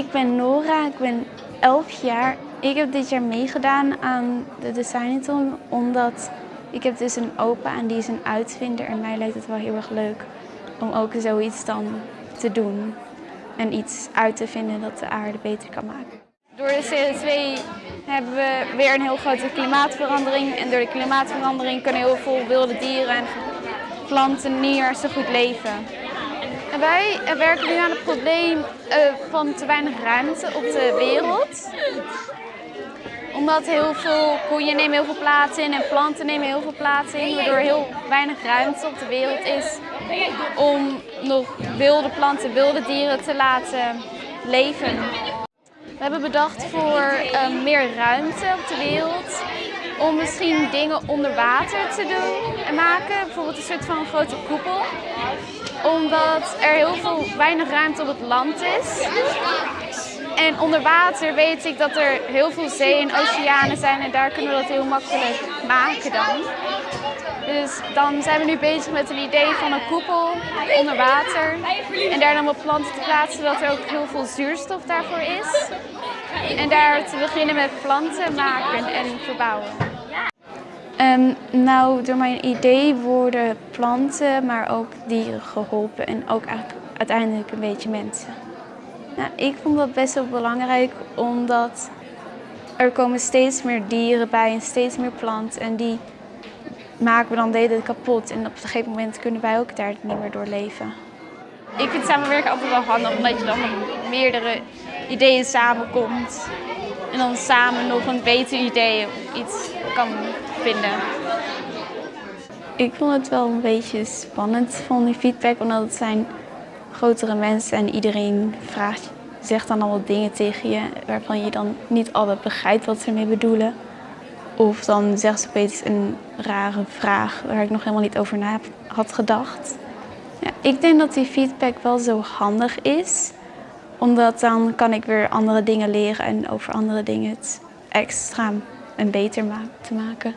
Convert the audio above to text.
Ik ben Nora, ik ben 11 jaar. Ik heb dit jaar meegedaan aan de Designathon omdat ik heb dus een opa en die is een uitvinder en mij lijkt het wel heel erg leuk om ook zoiets dan te doen en iets uit te vinden dat de aarde beter kan maken. Door de CO2 hebben we weer een heel grote klimaatverandering en door de klimaatverandering kunnen heel veel wilde dieren en planten niet meer zo goed leven. En wij werken nu aan het probleem eh, van te weinig ruimte op de wereld. Omdat heel veel koeien nemen heel veel plaats in en planten nemen heel veel plaats in. Waardoor heel weinig ruimte op de wereld is om nog wilde planten, wilde dieren te laten leven. We hebben bedacht voor uh, meer ruimte op de wereld om misschien dingen onder water te doen en maken. Bijvoorbeeld een soort van grote koepel. Omdat er heel veel weinig ruimte op het land is. En onder water weet ik dat er heel veel zee en oceanen zijn en daar kunnen we dat heel makkelijk maken dan. Dus dan zijn we nu bezig met een idee van een koepel onder water. En daar dan wat planten te plaatsen, zodat er ook heel veel zuurstof daarvoor is. En daar te beginnen met planten maken en verbouwen. Um, nou, door mijn idee worden planten, maar ook dieren geholpen en ook uiteindelijk een beetje mensen. Nou, ik vond dat best wel belangrijk omdat er komen steeds meer dieren bij en steeds meer planten en die maken we dan deden kapot en op een gegeven moment kunnen wij ook daar niet meer door leven. Ik vind samenwerken altijd wel handig omdat je dan met meerdere ideeën samenkomt en dan samen nog een beter idee of iets kan vinden. Ik vond het wel een beetje spannend van die feedback, omdat het zijn grotere mensen en iedereen vraagt, zegt dan al wat dingen tegen je waarvan je dan niet altijd begrijpt wat ze ermee bedoelen. Of dan zegt ze opeens een rare vraag waar ik nog helemaal niet over na had gedacht. Ja, ik denk dat die feedback wel zo handig is, omdat dan kan ik weer andere dingen leren en over andere dingen het extra en beter te maken.